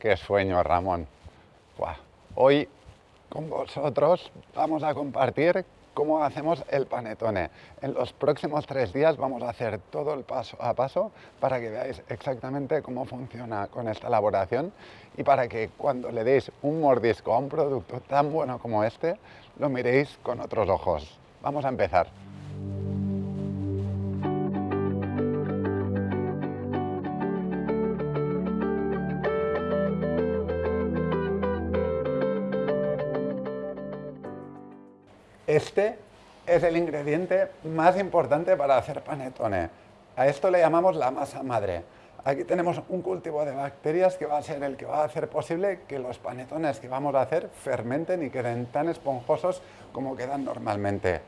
qué sueño, Ramón. Hoy con vosotros vamos a compartir cómo hacemos el panetone. En los próximos tres días vamos a hacer todo el paso a paso para que veáis exactamente cómo funciona con esta elaboración y para que cuando le deis un mordisco a un producto tan bueno como este, lo miréis con otros ojos. Vamos a empezar. Este es el ingrediente más importante para hacer panetone. A esto le llamamos la masa madre. Aquí tenemos un cultivo de bacterias que va a ser el que va a hacer posible que los panetones que vamos a hacer fermenten y queden tan esponjosos como quedan normalmente.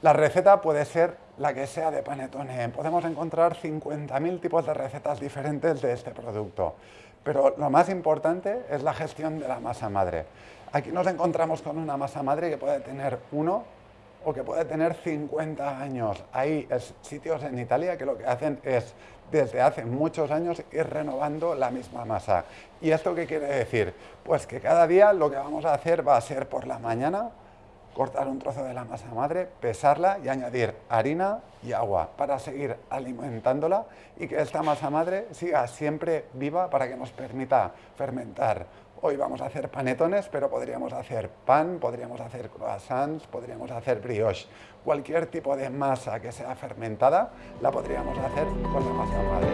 La receta puede ser la que sea de panetone. Podemos encontrar 50.000 tipos de recetas diferentes de este producto. Pero lo más importante es la gestión de la masa madre. Aquí nos encontramos con una masa madre que puede tener uno o que puede tener 50 años. Hay sitios en Italia que lo que hacen es, desde hace muchos años, ir renovando la misma masa. ¿Y esto qué quiere decir? Pues que cada día lo que vamos a hacer va a ser por la mañana cortar un trozo de la masa madre, pesarla y añadir harina y agua para seguir alimentándola y que esta masa madre siga siempre viva para que nos permita fermentar Hoy vamos a hacer panetones, pero podríamos hacer pan, podríamos hacer croissants, podríamos hacer brioche. Cualquier tipo de masa que sea fermentada la podríamos hacer con la masa madre.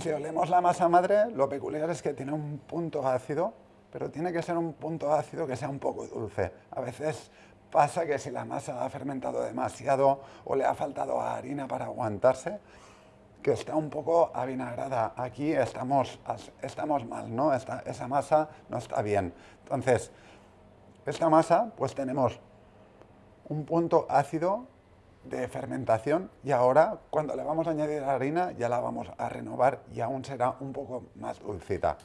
Si olemos la masa madre, lo peculiar es que tiene un punto ácido, pero tiene que ser un punto ácido que sea un poco dulce. A veces Pasa que si la masa ha fermentado demasiado o le ha faltado harina para aguantarse, que está un poco avinagrada. Aquí estamos, estamos mal, ¿no? esa masa no está bien. Entonces, esta masa, pues tenemos un punto ácido de fermentación y ahora cuando le vamos a añadir harina ya la vamos a renovar y aún será un poco más dulcita.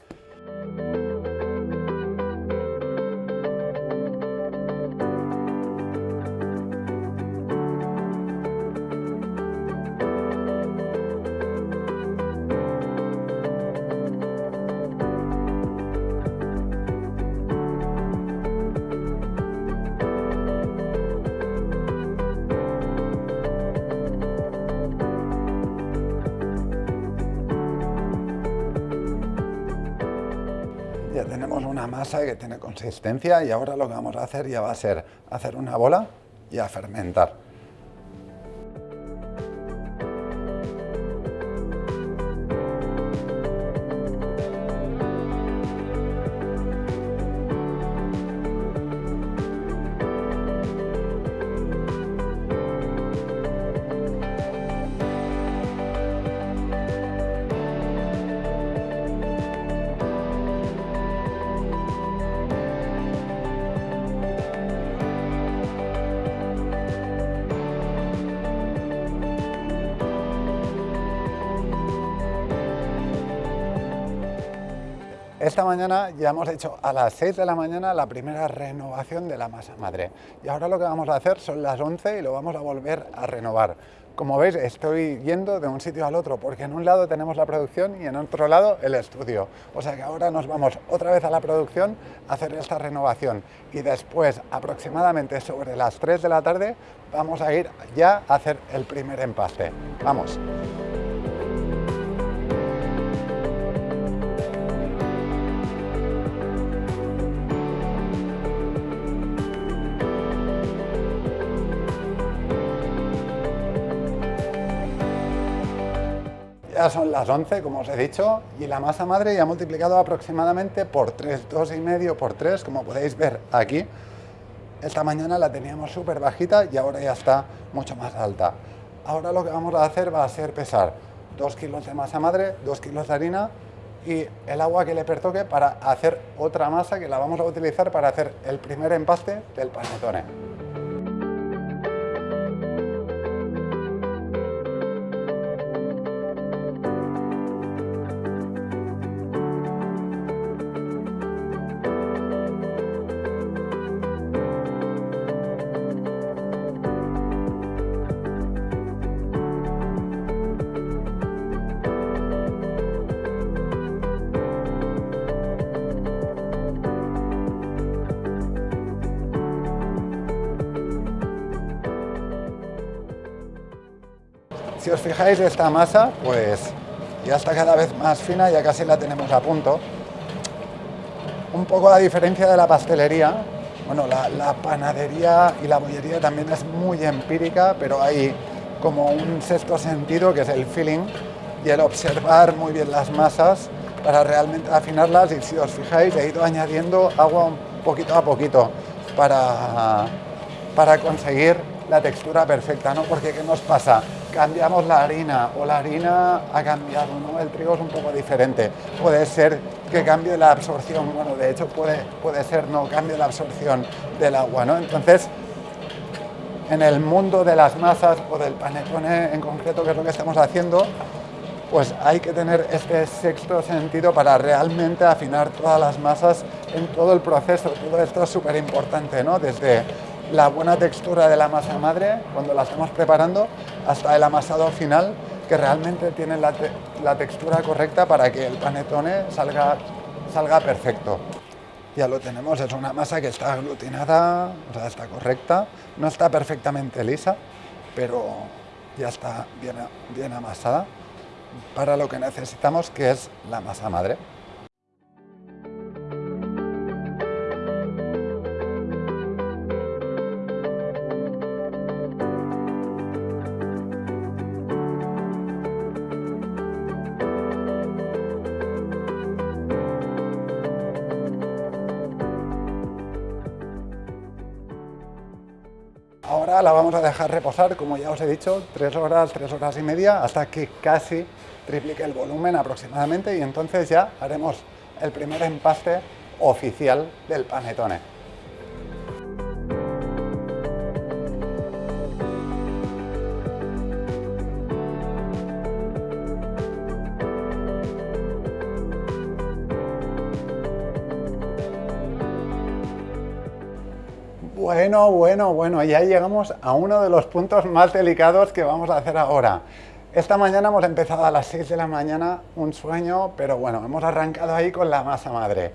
Una masa que tiene consistencia y ahora lo que vamos a hacer ya va a ser hacer una bola y a fermentar. Ya hemos hecho a las 6 de la mañana la primera renovación de la masa madre. Y ahora lo que vamos a hacer son las 11 y lo vamos a volver a renovar. Como veis, estoy yendo de un sitio al otro, porque en un lado tenemos la producción y en otro lado el estudio. O sea que ahora nos vamos otra vez a la producción a hacer esta renovación. Y después, aproximadamente sobre las 3 de la tarde, vamos a ir ya a hacer el primer empaste. ¡Vamos! Son las 11, como os he dicho, y la masa madre ya ha multiplicado aproximadamente por 3, 2 y medio por 3, como podéis ver aquí. Esta mañana la teníamos súper bajita y ahora ya está mucho más alta. Ahora lo que vamos a hacer va a ser pesar 2 kilos de masa madre, 2 kilos de harina y el agua que le pertoque para hacer otra masa que la vamos a utilizar para hacer el primer empaste del panetone. Fijáis, esta masa, pues ya está cada vez más fina, ya casi la tenemos a punto. Un poco a diferencia de la pastelería, bueno, la, la panadería y la bollería también es muy empírica, pero hay como un sexto sentido que es el feeling y el observar muy bien las masas para realmente afinarlas y si os fijáis he ido añadiendo agua un poquito a poquito para, para conseguir la textura perfecta, ¿no? Porque ¿qué nos pasa? Cambiamos la harina o la harina ha cambiado, ¿no? El trigo es un poco diferente. Puede ser que cambie la absorción, bueno, de hecho puede, puede ser no, cambie la absorción del agua, ¿no? Entonces, en el mundo de las masas o del panetone en concreto, que es lo que estamos haciendo, pues hay que tener este sexto sentido para realmente afinar todas las masas en todo el proceso. Todo esto es súper importante, ¿no? Desde la buena textura de la masa madre, cuando la estamos preparando, hasta el amasado final, que realmente tiene la, la textura correcta para que el panetone salga, salga perfecto. Ya lo tenemos, es una masa que está aglutinada, o sea, está correcta, no está perfectamente lisa, pero ya está bien, bien amasada para lo que necesitamos, que es la masa madre. Dejar reposar, como ya os he dicho, tres horas, tres horas y media, hasta que casi triplique el volumen aproximadamente y entonces ya haremos el primer empaste oficial del panetone. Bueno, bueno, bueno, ya llegamos a uno de los puntos más delicados que vamos a hacer ahora. Esta mañana hemos empezado a las 6 de la mañana, un sueño, pero bueno, hemos arrancado ahí con la masa madre.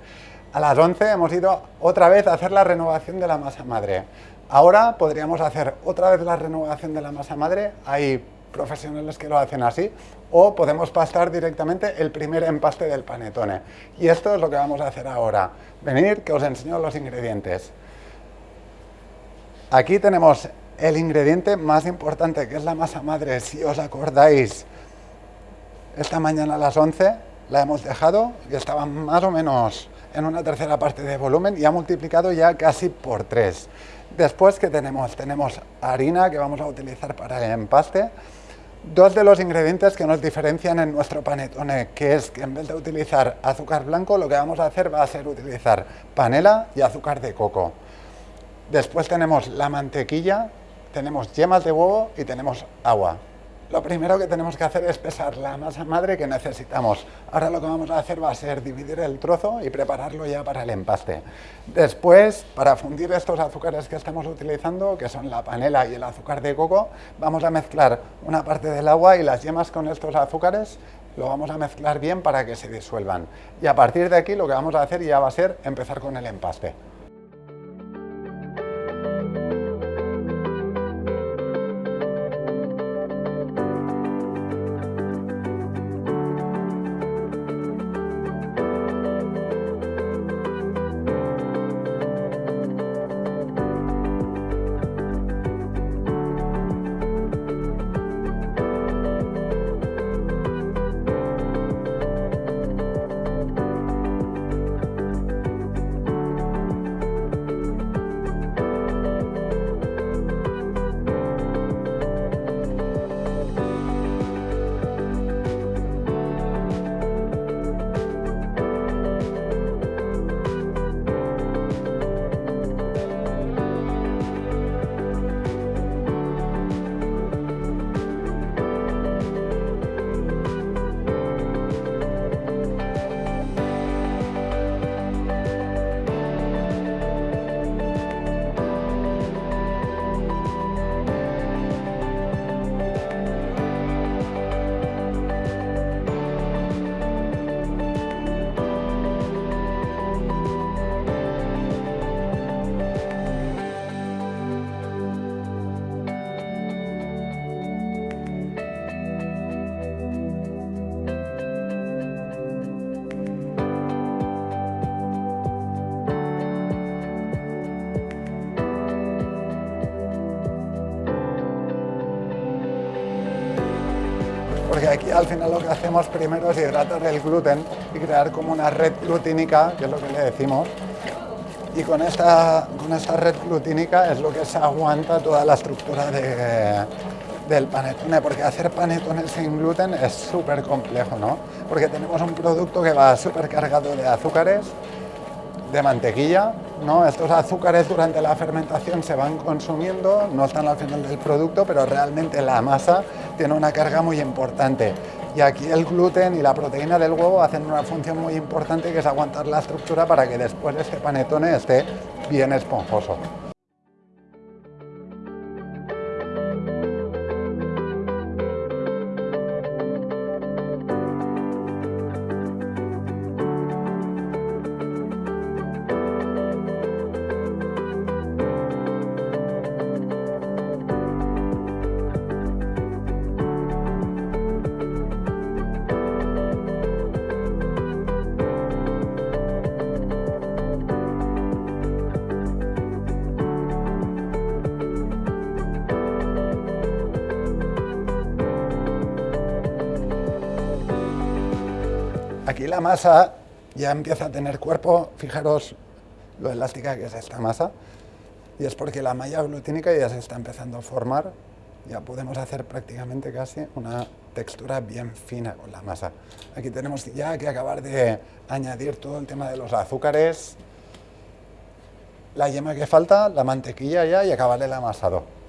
A las 11 hemos ido otra vez a hacer la renovación de la masa madre. Ahora podríamos hacer otra vez la renovación de la masa madre, hay profesionales que lo hacen así, o podemos pastar directamente el primer empaste del panetone. Y esto es lo que vamos a hacer ahora. Venir que os enseño los ingredientes. Aquí tenemos el ingrediente más importante, que es la masa madre. Si os acordáis, esta mañana a las 11 la hemos dejado y estaba más o menos en una tercera parte de volumen y ha multiplicado ya casi por 3. Después, que tenemos? Tenemos harina que vamos a utilizar para el empaste. Dos de los ingredientes que nos diferencian en nuestro panetone, que es que en vez de utilizar azúcar blanco, lo que vamos a hacer va a ser utilizar panela y azúcar de coco. Después tenemos la mantequilla, tenemos yemas de huevo y tenemos agua. Lo primero que tenemos que hacer es pesar la masa madre que necesitamos. Ahora lo que vamos a hacer va a ser dividir el trozo y prepararlo ya para el empaste. Después, para fundir estos azúcares que estamos utilizando, que son la panela y el azúcar de coco, vamos a mezclar una parte del agua y las yemas con estos azúcares lo vamos a mezclar bien para que se disuelvan. Y a partir de aquí lo que vamos a hacer ya va a ser empezar con el empaste. Porque aquí al final lo que hacemos primero es hidratar el gluten y crear como una red glutínica, que es lo que le decimos, y con esta, con esta red glutínica es lo que se aguanta toda la estructura del panetone, porque hacer panetones sin gluten es súper complejo, ¿no? Porque tenemos un producto que va súper cargado de azúcares, de mantequilla, ¿no? Estos azúcares durante la fermentación se van consumiendo, no están al final del producto, pero realmente la masa tiene una carga muy importante. Y aquí el gluten y la proteína del huevo hacen una función muy importante que es aguantar la estructura para que después este panetone esté bien esponjoso. Ya empieza a tener cuerpo, fijaros lo elástica que es esta masa, y es porque la malla glutínica ya se está empezando a formar, ya podemos hacer prácticamente casi una textura bien fina con la masa. Aquí tenemos ya que acabar de añadir todo el tema de los azúcares, la yema que falta, la mantequilla ya y acabar el amasado.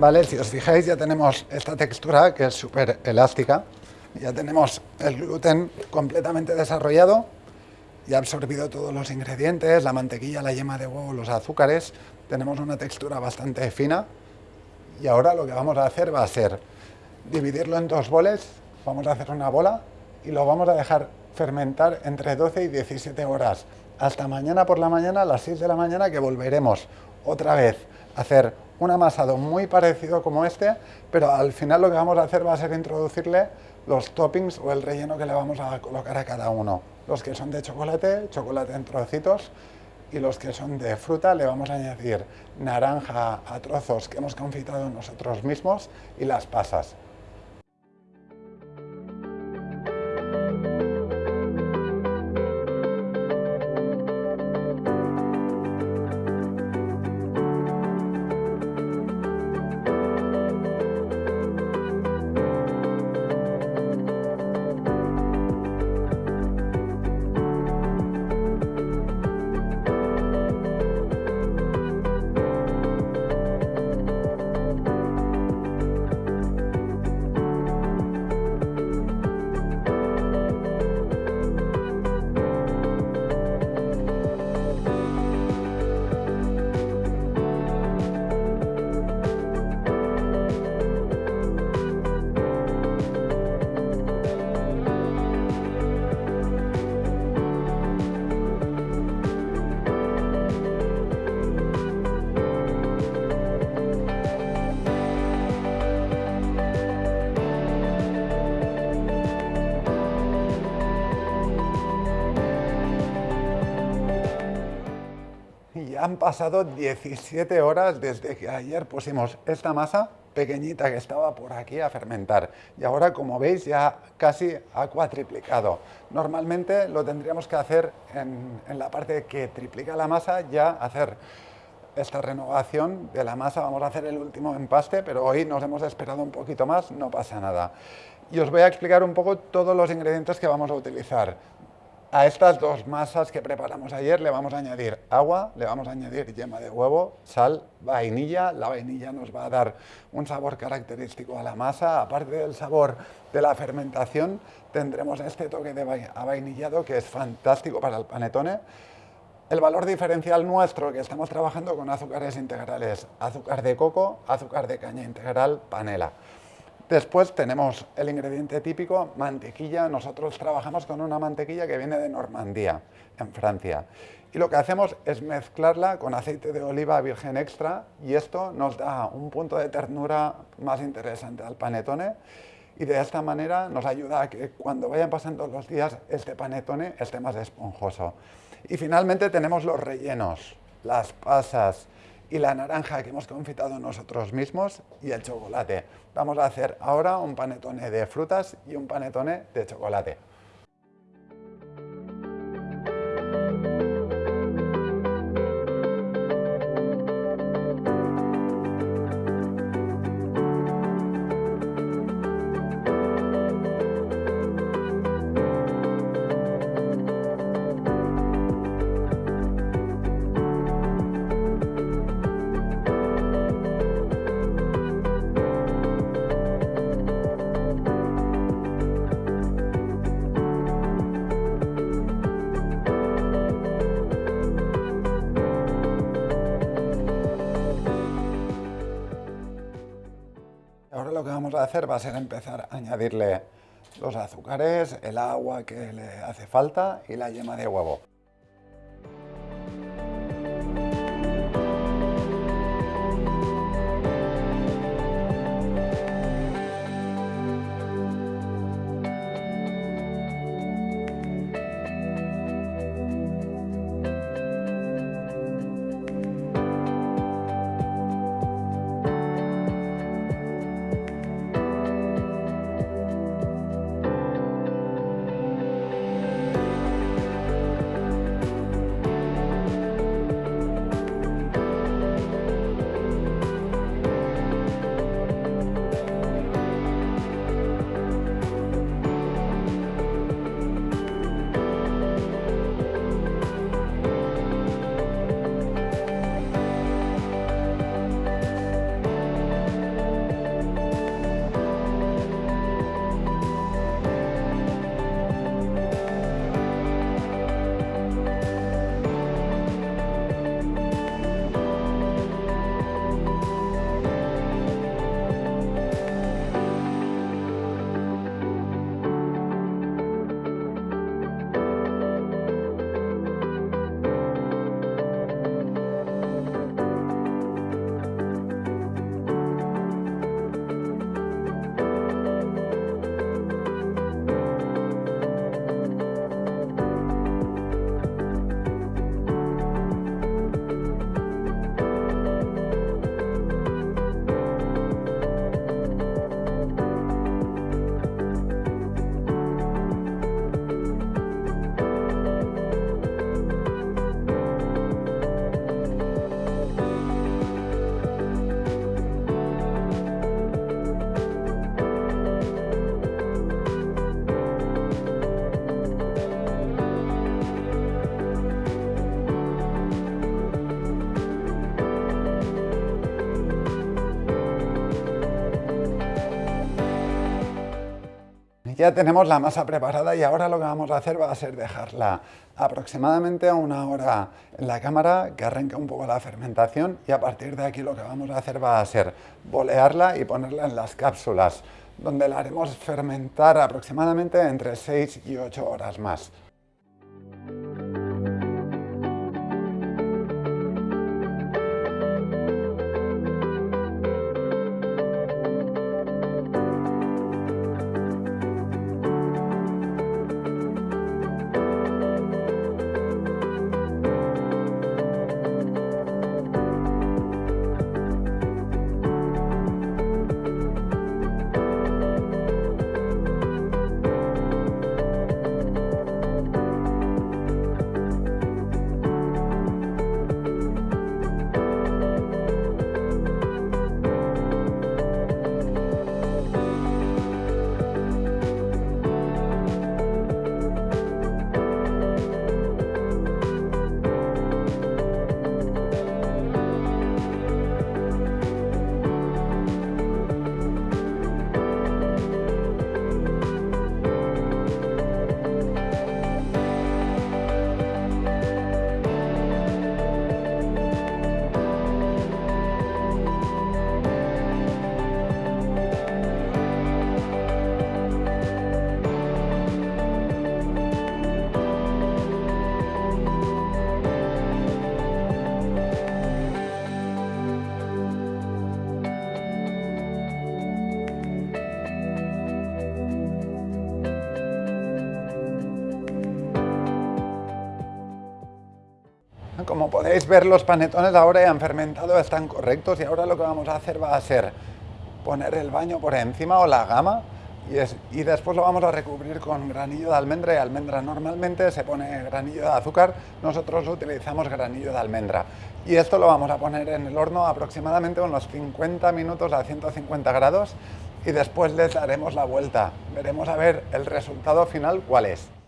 ¿Vale? Si os fijáis ya tenemos esta textura que es súper elástica, ya tenemos el gluten completamente desarrollado, ya absorbido todos los ingredientes, la mantequilla, la yema de huevo, los azúcares, tenemos una textura bastante fina. Y ahora lo que vamos a hacer va a ser dividirlo en dos boles, vamos a hacer una bola y lo vamos a dejar fermentar entre 12 y 17 horas, hasta mañana por la mañana a las 6 de la mañana que volveremos otra vez a hacer un amasado muy parecido como este, pero al final lo que vamos a hacer va a ser introducirle los toppings o el relleno que le vamos a colocar a cada uno. Los que son de chocolate, chocolate en trocitos, y los que son de fruta le vamos a añadir naranja a trozos que hemos confitado nosotros mismos y las pasas. Han pasado 17 horas desde que ayer pusimos esta masa pequeñita que estaba por aquí a fermentar y ahora como veis ya casi ha cuatriplicado. Normalmente lo tendríamos que hacer en, la parte que triplica la masa ya hacer esta renovación de la masa, vamos a hacer el último empaste, pero hoy nos hemos esperado un poquito más, no pasa nada. Y os voy a explicar un poco todos los ingredientes que vamos a utilizar. A estas dos masas que preparamos ayer le vamos a añadir agua, le vamos a añadir yema de huevo, sal, vainilla. La vainilla nos va a dar un sabor característico a la masa. Aparte del sabor de la fermentación, tendremos este toque de vainillado que es fantástico para el panetone. El valor diferencial nuestro, que estamos trabajando con azúcares integrales, azúcar de coco, azúcar de caña integral, panela. Después tenemos el ingrediente típico, mantequilla. Nosotros trabajamos con una mantequilla que viene de Normandía, en Francia. Y lo que hacemos es mezclarla con aceite de oliva virgen extra y esto nos da un punto de ternura más interesante al panetone y de esta manera nos ayuda a que cuando vayan pasando los días este panetone esté más esponjoso. Y finalmente tenemos los rellenos, las pasas, y la naranja que hemos confitado nosotros mismos y el chocolate. Vamos a hacer ahora un panetone de frutas y un panetone de chocolate. Hacer va a ser empezar a añadirle los azúcares, el agua que le hace falta y la yema de huevo. Ya tenemos la masa preparada y ahora lo que vamos a hacer va a ser dejarla aproximadamente a una hora en la cámara que arranque un poco la fermentación y a partir de aquí lo que vamos a hacer va a ser bolearla y ponerla en las cápsulas donde la haremos fermentar aproximadamente entre 6 y 8 horas más. Podéis ver los panetones ahora ya han fermentado, están correctos y ahora lo que vamos a hacer va a ser poner el baño por encima o la gama y, después lo vamos a recubrir con granillo de almendra y almendra. Normalmente se pone granillo de azúcar, nosotros utilizamos granillo de almendra. Y esto lo vamos a poner en el horno aproximadamente unos 50 minutos a 150 grados y después les daremos la vuelta. Veremos a ver el resultado final cuál es.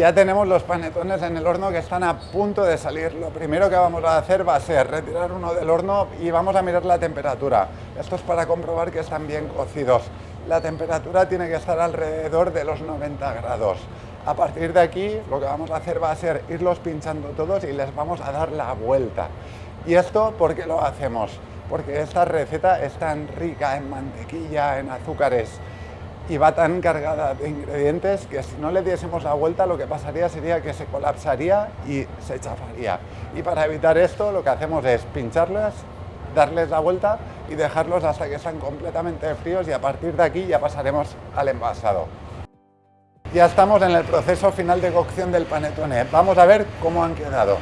Ya tenemos los panetones en el horno que están a punto de salir. Lo primero que vamos a hacer va a ser retirar uno del horno y vamos a mirar la temperatura. Esto es para comprobar que están bien cocidos. La temperatura tiene que estar alrededor de los 90 grados. A partir de aquí lo que vamos a hacer va a ser irlos pinchando todos y les vamos a dar la vuelta. ¿Y esto por qué lo hacemos? Porque esta receta es tan rica en mantequilla, en azúcares, y va tan cargada de ingredientes que si no le diésemos la vuelta lo que pasaría sería que se colapsaría y se chafaría. Y para evitar esto lo que hacemos es pincharlas, darles la vuelta y dejarlos hasta que están completamente fríos y a partir de aquí ya pasaremos al envasado. Ya estamos en el proceso final de cocción del panetone. Vamos a ver cómo han quedado.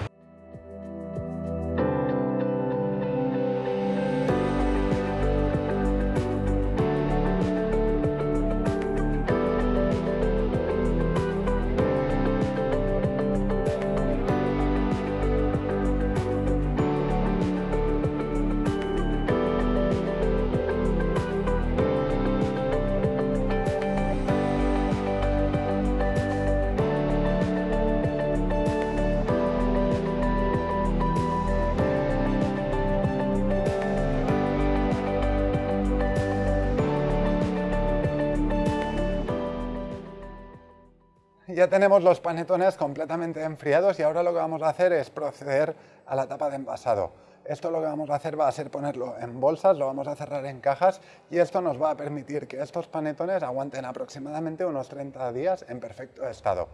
Ya tenemos los panetones completamente enfriados y ahora lo que vamos a hacer es proceder a la tapa de envasado. Esto lo que vamos a hacer va a ser ponerlo en bolsas, lo vamos a cerrar en cajas y esto nos va a permitir que estos panetones aguanten aproximadamente unos 30 días en perfecto estado.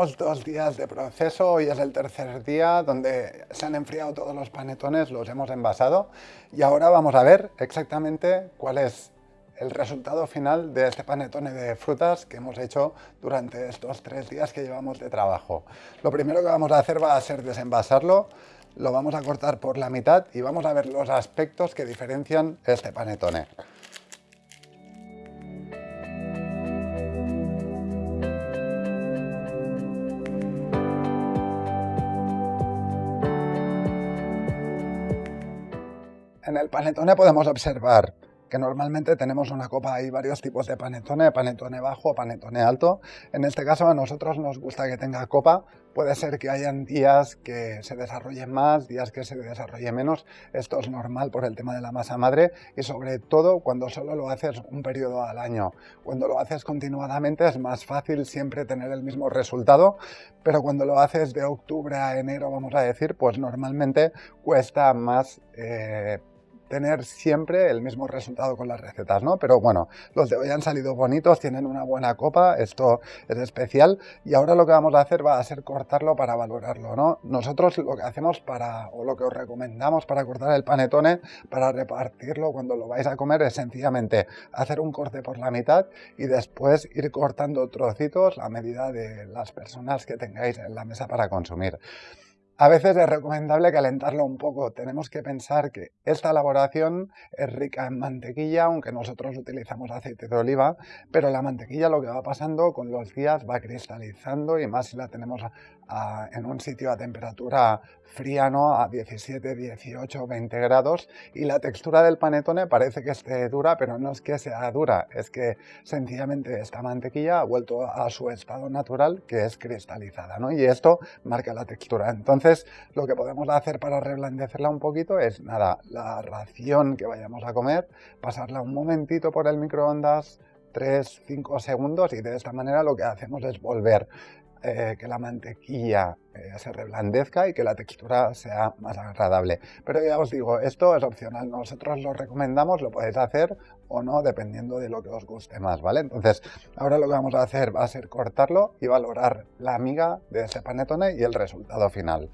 Llevamos dos días de proceso, hoy es el tercer día donde se han enfriado todos los panetones, los hemos envasado y ahora vamos a ver exactamente cuál es el resultado final de este panetone de frutas que hemos hecho durante estos tres días que llevamos de trabajo. Lo primero que vamos a hacer va a ser desenvasarlo, lo vamos a cortar por la mitad y vamos a ver los aspectos que diferencian este panetone. En el panetone podemos observar que normalmente tenemos una copa, hay varios tipos de panetone, panetone bajo, panetone alto. En este caso a nosotros nos gusta que tenga copa, puede ser que hayan días que se desarrollen más, días que se desarrolle menos, esto es normal por el tema de la masa madre y sobre todo cuando solo lo haces un periodo al año. Cuando lo haces continuadamente es más fácil siempre tener el mismo resultado, pero cuando lo haces de octubre a enero, vamos a decir, pues normalmente cuesta más eh, obtener siempre el mismo resultado con las recetas, ¿no? Pero bueno, los de hoy han salido bonitos, tienen una buena copa, esto es especial y ahora lo que vamos a hacer va a ser cortarlo para valorarlo, ¿no? Nosotros lo que hacemos para, o lo que os recomendamos para cortar el panetone, para repartirlo cuando lo vais a comer es sencillamente hacer un corte por la mitad y después ir cortando trocitos a medida de las personas que tengáis en la mesa para consumir. A veces es recomendable calentarlo un poco. Tenemos que pensar que esta elaboración es rica en mantequilla, aunque nosotros utilizamos aceite de oliva, pero la mantequilla lo que va pasando con los días va cristalizando y más si la tenemos en un sitio a temperatura fría, ¿no? a 17, 18, 20 grados y la textura del panetone parece que esté dura, pero no es que sea dura, es que sencillamente esta mantequilla ha vuelto a su estado natural que es cristalizada ¿no? y esto marca la textura. Entonces lo que podemos hacer para reblandecerla un poquito es nada, la ración que vayamos a comer, pasarla un momentito por el microondas 3, 5 segundos y de esta manera lo que hacemos es volver eh, que la mantequilla eh, se reblandezca y que la textura sea más agradable. Pero ya os digo, esto es opcional, nosotros lo recomendamos, lo podéis hacer o no, dependiendo de lo que os guste más, ¿vale? Entonces, ahora lo que vamos a hacer va a ser cortarlo y valorar la miga de ese panetone y el resultado final.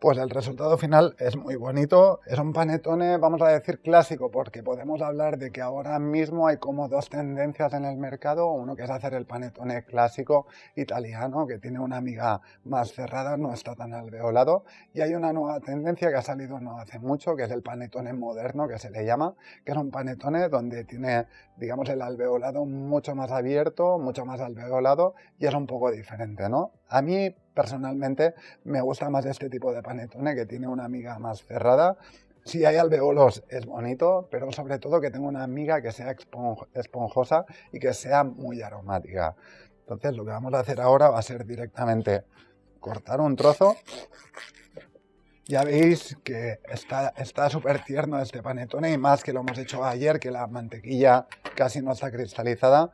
Pues el resultado final es muy bonito. Es un panetone, vamos a decir, clásico, porque podemos hablar de que ahora mismo hay como dos tendencias en el mercado. Uno que es hacer el panetone clásico italiano, que tiene una miga más cerrada, no está tan alveolado. Y hay una nueva tendencia que ha salido no hace mucho, que es el panetone moderno, que se le llama, que es un panetone donde tiene, digamos, el alveolado mucho más abierto, mucho más alveolado, y es un poco diferente, ¿no? A mí, personalmente, me gusta más este tipo de panetone que tiene una miga más cerrada. Si hay alveolos es bonito, pero sobre todo que tenga una miga que sea esponjosa y que sea muy aromática. Entonces lo que vamos a hacer ahora va a ser directamente cortar un trozo. Ya veis que está súper tierno este panetone y más que lo hemos hecho ayer, que la mantequilla casi no está cristalizada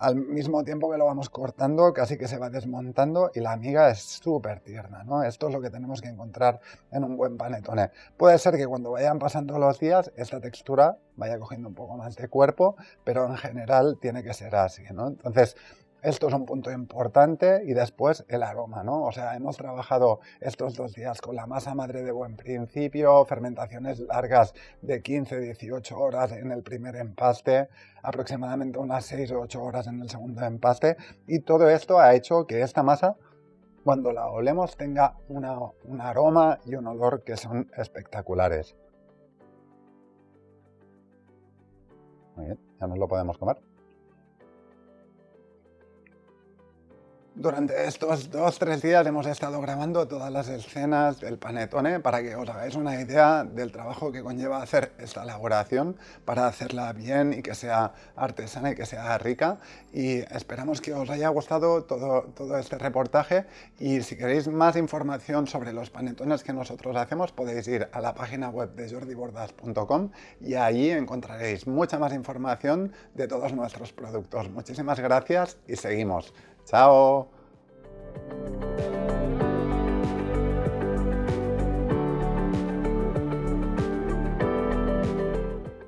al mismo tiempo que lo vamos cortando, casi que se va desmontando y la miga es súper tierna, ¿no? Esto es lo que tenemos que encontrar en un buen panetone. Puede ser que cuando vayan pasando los días esta textura vaya cogiendo un poco más de cuerpo, pero en general tiene que ser así, ¿no? Entonces, esto es un punto importante y después el aroma, ¿no? O sea, hemos trabajado estos dos días con la masa madre de buen principio, fermentaciones largas de 15-18 horas en el primer empaste, aproximadamente unas 6 o 8 horas en el segundo empaste y todo esto ha hecho que esta masa cuando la olemos tenga un aroma y un olor que son espectaculares. Muy bien, ya nos lo podemos comer. Durante estos dos, tres días hemos estado grabando todas las escenas del panetone para que os hagáis una idea del trabajo que conlleva hacer esta elaboración para hacerla bien y que sea artesana y que sea rica y esperamos que os haya gustado todo, todo este reportaje y si queréis más información sobre los panetones que nosotros hacemos podéis ir a la página web de jordibordas.com y allí encontraréis mucha más información de todos nuestros productos. Muchísimas gracias y seguimos. Chao.